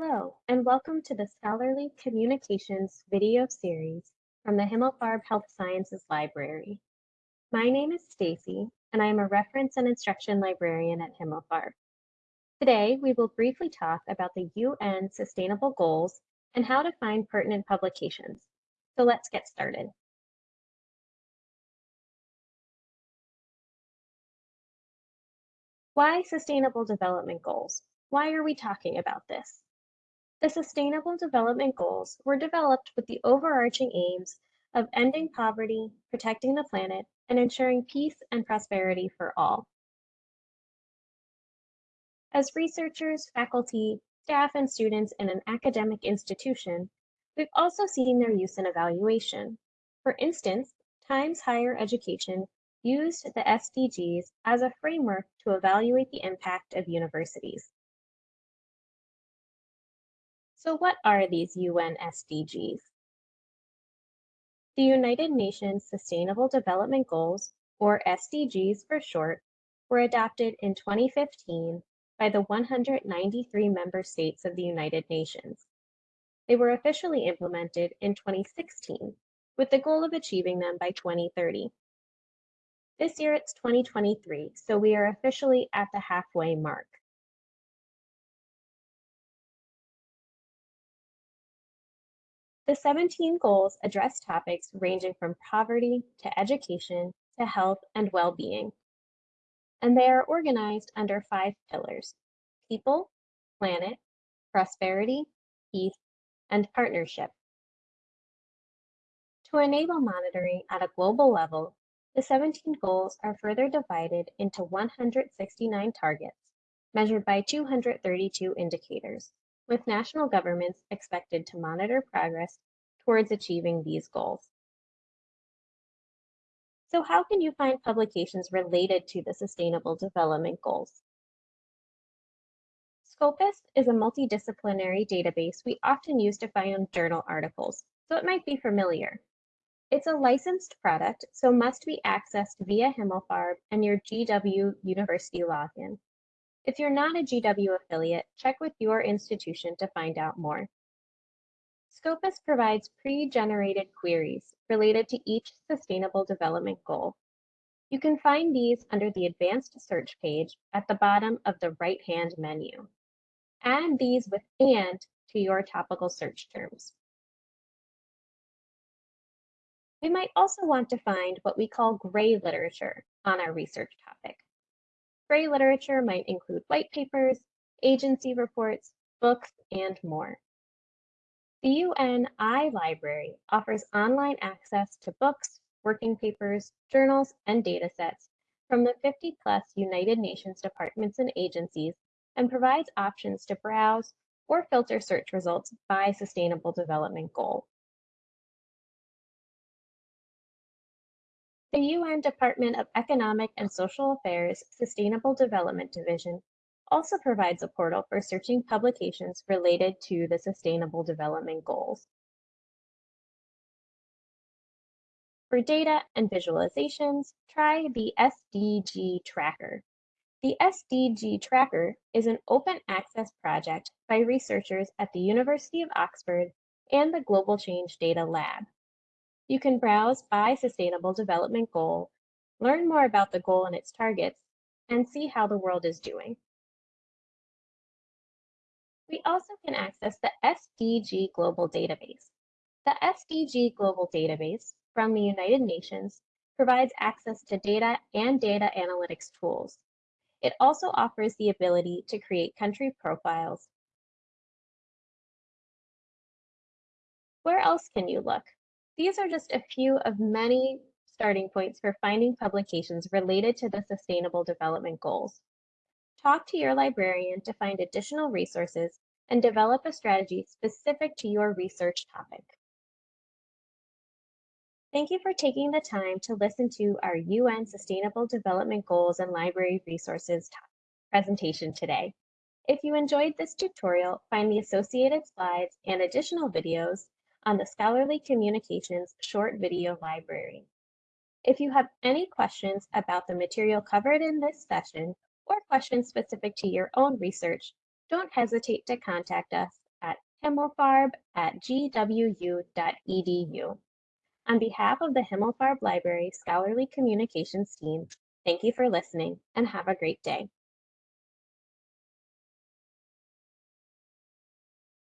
Hello, and welcome to the Scholarly Communications video series from the Himmelfarb Health Sciences Library. My name is Stacy, and I am a reference and instruction librarian at Himmelfarb. Today, we will briefly talk about the UN Sustainable Goals and how to find pertinent publications. So let's get started. Why Sustainable Development Goals? Why are we talking about this? The Sustainable Development Goals were developed with the overarching aims of ending poverty, protecting the planet, and ensuring peace and prosperity for all. As researchers, faculty, staff, and students in an academic institution, we've also seen their use in evaluation. For instance, Times Higher Education used the SDGs as a framework to evaluate the impact of universities. So what are these UN SDGs? The United Nations Sustainable Development Goals, or SDGs for short, were adopted in 2015 by the 193 member states of the United Nations. They were officially implemented in 2016 with the goal of achieving them by 2030. This year it's 2023, so we are officially at the halfway mark. The 17 goals address topics ranging from poverty to education to health and well-being. And they are organized under five pillars, people, planet, prosperity, peace, and partnership. To enable monitoring at a global level, the 17 goals are further divided into 169 targets, measured by 232 indicators with national governments expected to monitor progress towards achieving these goals. So how can you find publications related to the Sustainable Development Goals? Scopus is a multidisciplinary database we often use to find journal articles, so it might be familiar. It's a licensed product, so must be accessed via Himmelfarb and your GW University login. If you're not a GW affiliate, check with your institution to find out more. Scopus provides pre-generated queries related to each Sustainable Development Goal. You can find these under the Advanced Search page at the bottom of the right-hand menu. Add these with AND to your topical search terms. We might also want to find what we call gray literature on our research topic. Gray literature might include white papers, agency reports, books, and more. The UN iLibrary offers online access to books, working papers, journals, and datasets from the 50 plus United Nations departments and agencies and provides options to browse or filter search results by Sustainable Development Goal. The UN Department of Economic and Social Affairs Sustainable Development Division also provides a portal for searching publications related to the Sustainable Development Goals. For data and visualizations, try the SDG Tracker. The SDG Tracker is an open access project by researchers at the University of Oxford and the Global Change Data Lab. You can browse by Sustainable Development Goal, learn more about the goal and its targets, and see how the world is doing. We also can access the SDG Global Database. The SDG Global Database from the United Nations provides access to data and data analytics tools. It also offers the ability to create country profiles. Where else can you look? These are just a few of many starting points for finding publications related to the Sustainable Development Goals. Talk to your librarian to find additional resources and develop a strategy specific to your research topic. Thank you for taking the time to listen to our UN Sustainable Development Goals and Library Resources presentation today. If you enjoyed this tutorial, find the associated slides and additional videos on the Scholarly Communications short video library. If you have any questions about the material covered in this session or questions specific to your own research, don't hesitate to contact us at himmelfarb at gwu.edu. On behalf of the Himmelfarb Library Scholarly Communications team, thank you for listening and have a great day.